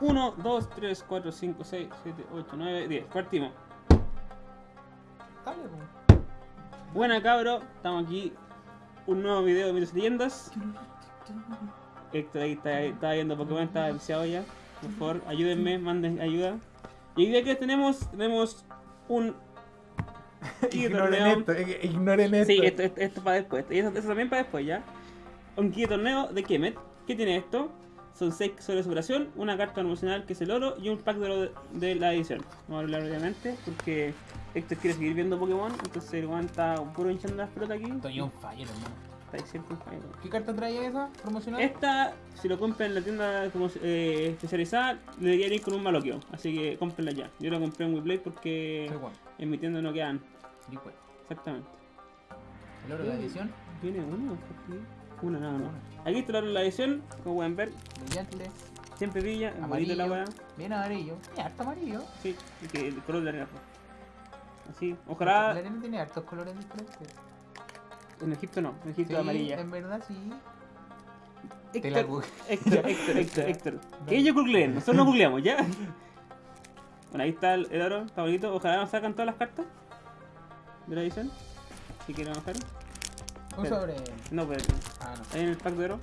Uno, dos, tres, cuatro, cinco, seis, siete, ocho, nueve, diez. Partimos. Dale. Buena cabro, estamos aquí. Un nuevo video de mitos y leyendas. Héctor ahí está, está viendo Pokémon, está viciado ya. Por favor, ayúdenme, manden ayuda. Y hoy día que tenemos, tenemos un Ignoren esto, eh, ignoren esto. Sí, esto, esto, esto para después. Y eso, eso también para después, ¿ya? Un de torneo de Kemet. ¿Qué tiene esto? Son 6 sobre de superación, una carta promocional que es el oro y un pack de oro de, de la edición. Vamos a hablar obviamente porque Héctor quiere seguir viendo Pokémon, entonces el weón está puro hinchando las pelotas aquí. Estoy on fire, hermano. Está ahí siempre en fire. ¿Qué carta traía esa promocional? Esta, si lo compran en la tienda como, eh, especializada, le deberían ir con un maloquio. Así que cómprenla ya. Yo la compré en WePlay porque Juan. En mi tienda no quedan. Liquid. Exactamente. El oro de la edición. ¿Viene uno? Una, nada, no. Aquí está la edición, como pueden ver. Brillante. Siempre brilla, es Amarillo. la weá. Bien amarillo. Tiene harto amarillo. Sí, y que el color de la arena. Así, La ojalá. arena tiene hartos colores diferentes. En Egipto no, en Egipto Sí, amarilla. en verdad sí. La Héctor, Héctor, Héctor, Héctor, Héctor. Que ellos googleen, nosotros no googleamos, ¿ya? Bueno, ahí está el, el oro, está bonito. Ojalá nos sacan todas las cartas de la edición. Si quieren bajar. Un sobre. No, pero Ah, no. ahí en el pack de oro.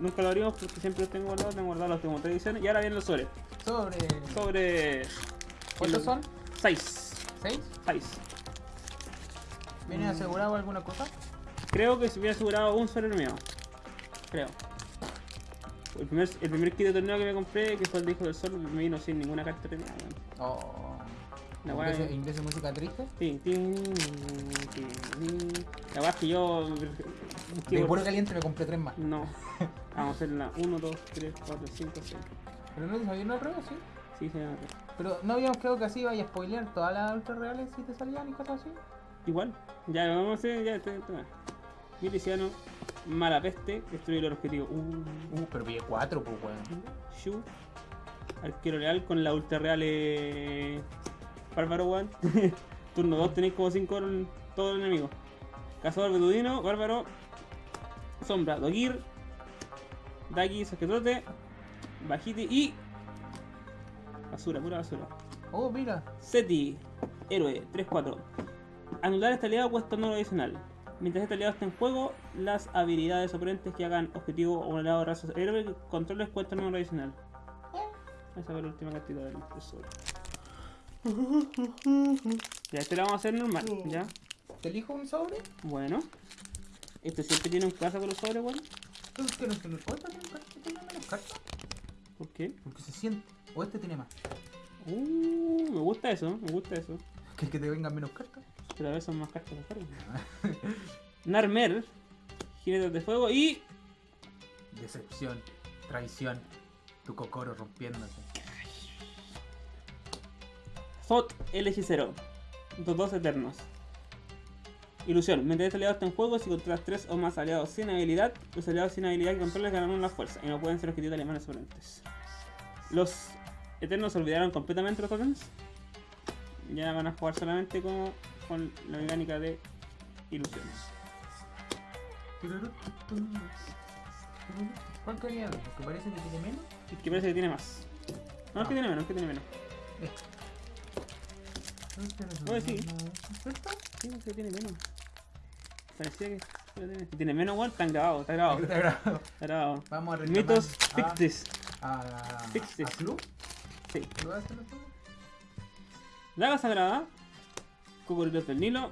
Nunca lo abrimos porque siempre los tengo guardados, tengo guardados los tengo tres ediciones. Y ahora vienen los sobres. Sobre. Sobre. ¿Cuántos son? 6. ¿Seis? 6. ¿Viene Mm. asegurado alguna cosa? Creo que se hubiera asegurado un sobre mío. Creo. El primer, el primer kit de torneo que me compré, que fue el de Hijo del Sol, me vino sin ninguna carta premiada. weón. Oh. La ¿Inglés, inglés de música triste? Tin, tin, tin, tin. La verdad es que yo. De puro caliente me compré tres más. No. Vamos a hacer la 1, 2, 3, 4, 5, 6. Pero no te sabía una prueba, sí. Sí, se llama. Pero no habíamos quedado que así vaya a spoilear todas las ultra reales si te salían y cosas así. Igual. Ya, vamos a hacer. Ya, te, Miliciano, mala peste, destruir el objetivo. Uh, Uh, pero pillé cuatro, pues weón. Shu. Arquero leal con la ultra real eh, Bárbaro One. Turno 2 tenéis como 5 oro en todo el enemigo. Cazador Betudino, Bárbaro. Sombra, Dogir. Dagi, Saquetrote. Bajiti y. Basura, pura basura. Oh, mira. Seti, héroe, 3-4. Anular este aliado cuesta un oro adicional. Mientras este aliado esté en juego, las habilidades oponentes que hagan objetivo o un aliado de raza héroe que controles cuestan un oro adicional. Esa fue la última cantidad del tesoro. Ya, este lo vamos a hacer normal, ¿ya? ¿Te elijo un sobre? Bueno. Esto siempre tiene un caso con los sobres, weón. Entonces, que no cuesta tener menos cartas. ¿Por qué? Porque se siente. O este tiene más. Uh, me gusta eso, me gusta eso. Que que te vengan menos cartas. Pero a veces son más cartas de. Narmer, jinetes de fuego y Decepción, traición, tu cocoro rompiéndose. Zot el hechicero. Los dos eternos. Ilusión. Mientras este aliado está en juego, si controlas tres o más aliados sin habilidad, los aliados sin habilidad que controles ganan una fuerza y no pueden ser objetivos de alemanes oponentes. Los eternos olvidaron completamente los tokens. Ya van a jugar solamente con, con la mecánica de ilusiones. ¿Cuál quería? ¿El que parece que tiene menos? Que parece que tiene más. No, es que tiene menos, es que tiene menos. Oye, sí. Sí, tiene menos. Parecía que tiene, menos, igual, está grabado, está grabado. Está grabado. Está grabado. Vamos a reclamar Mitos, fix this. A, Fix this. a Club. Sí. ¿Lo vas a hacer los juegos? Daga Sagrada. Cocodrilos del Nilo.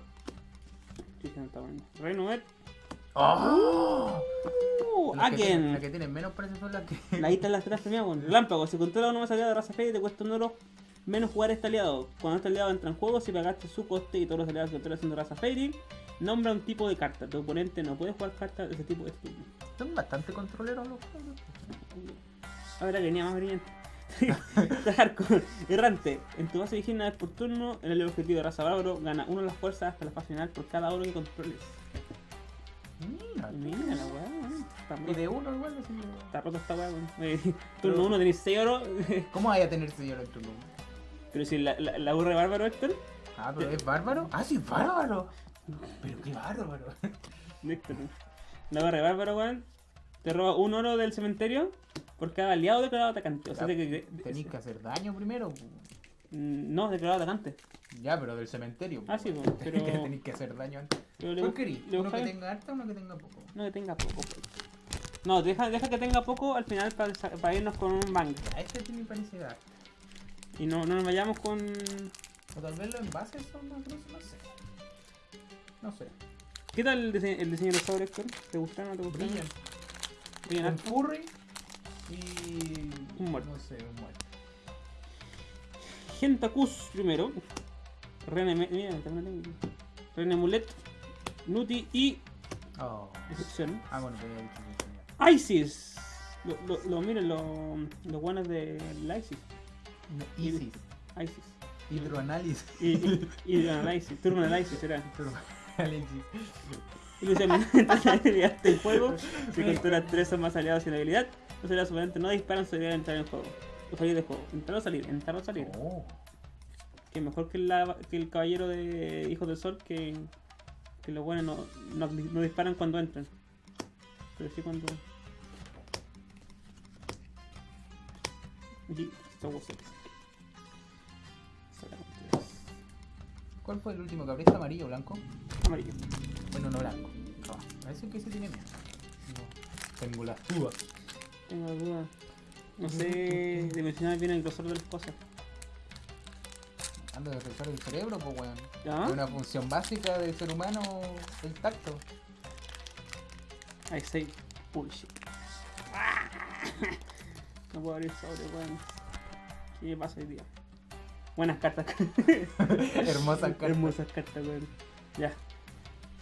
Renovet. ¡Oh! Uh, Las que tienen- Aken. Las que tienen menos parece son las que. Ahí están las tres premiadas, weón. Relámpago. Si controla uno más aliado de raza fe, te cuesta un oro menos jugar este aliado. Cuando este aliado entra en juego, si pagaste su coste y todos los aliados que controlas siendo raza Fairy, nombra un tipo de carta. Tu oponente no puede jugar cartas de ese tipo este turno. Son bastante controleros los juegos. Ahora que venía más brillante. Errante. En tu base vigina vez por turno, en el objetivo de raza bárbaro gana uno de las fuerzas hasta la fase final por cada oro que controles. Mira, Mira la weá, Y de uno igual. así Está roto esta weá, weón. Eh, Turno 1 tenéis 6 oro. ¿Cómo vaya a tener señor en tu número? Pero si la, la, la de bárbaro, Héctor. Ah, pero es bárbaro. Ah, sí, es bárbaro. Pero qué bárbaro. Héctor. La barra bárbaro, weón. Te roba un oro del cementerio por cada aliado declarado atacante. O sea, Ya, de que. Tenéis que hacer daño primero. Mm, No, declarado atacante. Ya, pero del cementerio. Ah, sí, pero- Tenéis que hacer daño antes. ¿Cuál querís? ¿Uno que tenga harta o uno que tenga poco? No, que tenga poco. pues. No, deja, deja que tenga poco al final para irnos con un bang. Ya, este me parece harta. Y no, no nos vayamos con. O tal vez los envases son más gruesos, no sé. No sé. ¿Qué tal el, dise- el diseño de los Héctor? ¿Te gusta o no te gusta? Brillan. Brillan furry y. Un muerto. No sé, un muerto. Gentacus primero. René, mira. René Mulet. Nuti y. Oh. Decepción. Ah, bueno, que tenía. ISIS. Lo, lo, lo- miren, lo- los buenos de la ISIS. Isis. ISIS. Hidroanálisis. Y, y, y análisis, turno de del juego, si capturas tres o más aliados sin habilidad, los aliados oponentes no disparan su habilidad al entrar en juego. O salir del juego. Entrar o salir, entrar o salir. Oh. Que mejor que, la, que el caballero de Hijos del Sol, que, que los buenos no, no, no disparan cuando entran. Pero sí cuando. Y Contreras. ¿Cuál fue el último que abriste? ¿Amarillo o blanco? Amarillo. Bueno, no blanco. No, parece que sí tiene miedo. No. Tengo las dudas. Tengo dudas. No sé dimensionar bien el grosor de las cosas. Ando de revisar el cerebro, pues weón. Una función básica del ser humano el tacto. I say bullshit. No puedo abrir sobre, weón. ¿Qué pasa hoy día? Buenas cartas. Hermosas cartas. Hermosas cartas, weón. Ya.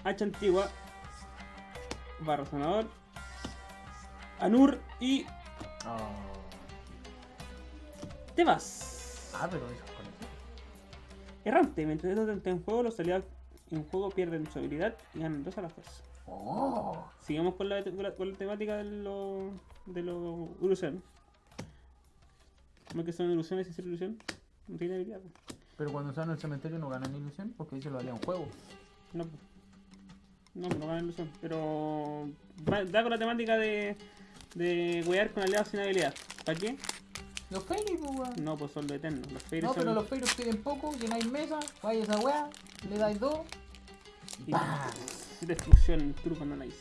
Hacha antigua. Barro sanador. Anur y Oh. te vas. Ah, pero eso es con eso. Errante. Mientras esto en juego, los aliados en juego pierden su habilidad y ganan dos a la fuerza. Oh. Sigamos con la, con la, con la temática de los de los ilusiones. ¿Cómo que son ilusiones y ser ilusión? No tiene habilidad. Pero cuando están en el cementerio no ganan ilusión porque dice lo valía un juego. No, pues. No, no gana ilusión. Pero va- da con la temática de, de wear con aliados sin habilidad. ¿Para qué? Los fairies, pues weón. No, pues son los eternos. Los fairies No, son- pero los fairies piden poco, llenáis mesa, vais a esa weá, le dais dos. y- ¡pah! Destrucción, truco en análisis.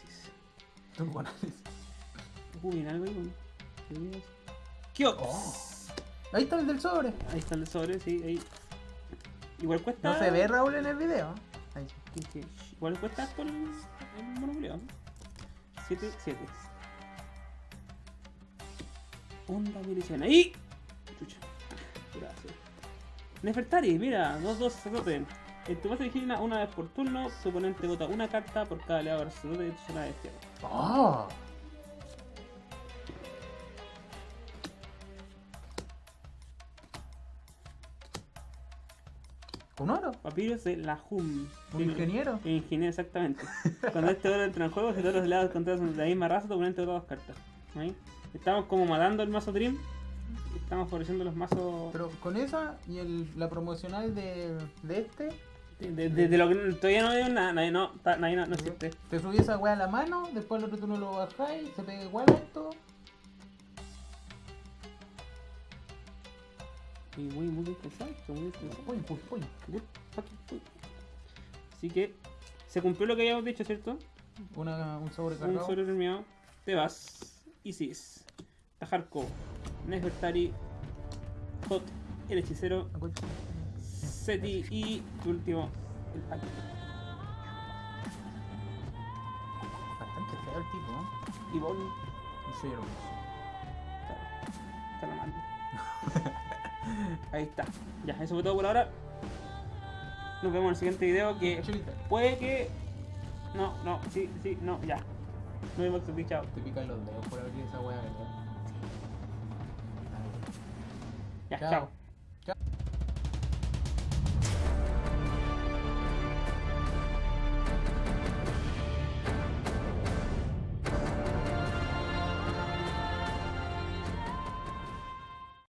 Turbo análisis. Uy, algo ahí, weón. ¿Qué. Oh. Ahí está el del sobre. Ahí está el sobre, sí, ahí. Igual cuesta. No se ve Raúl en el video. Ahí. Sí, sí. Igual cuesta con el, el monopolio. 7, 7. Onda milición. ¡Ahí! Chucha. Gracias. Nefertari, mira, 2-2 sacerdote. En tu base elegir una, una vez por turno, tu oponente vota una carta por cada aliado sacerdote de tu zona de destierro. Oh. ¿Un oro? Papyrus de la HUM. ¿Un ingeniero? Ingeniero, exactamente. Cuando este oro entra en juego, si todos los lados contrarios son de la misma raza, tu oponente vota dos cartas. ¿Ahí? Estamos como matando el mazo Dream. Estamos favoreciendo los mazos. Pero con esa y el, la promocional de, de este, De, de- de lo que todavía no veo nada, nadie no, nadie no, no existe. te subí esa weá a la mano, después el otro tú no lo bajáis, se pega igual a esto. Y muy, muy interesante, muy interesante. Point. Así que se cumplió lo que habíamos dicho, ¿cierto? Una, un Un sobrecargado. sobre terminado. Te vas. Isis. Tajarko. Nefertari. Hot. El hechicero. Seti y tu último. El Paki. Bastante feo el tipo, ¿no? Y Bon. Y soy hermoso. Está, está la mano. Ahí está. Ya, eso fue todo por ahora. Nos vemos en el siguiente video que Chulita. puede que. No, no, sí, sí, no, ya. Nos vemos, chao. Te pican los dedos por abrir esa weá, ¿verdad? Ya, Chao. chao.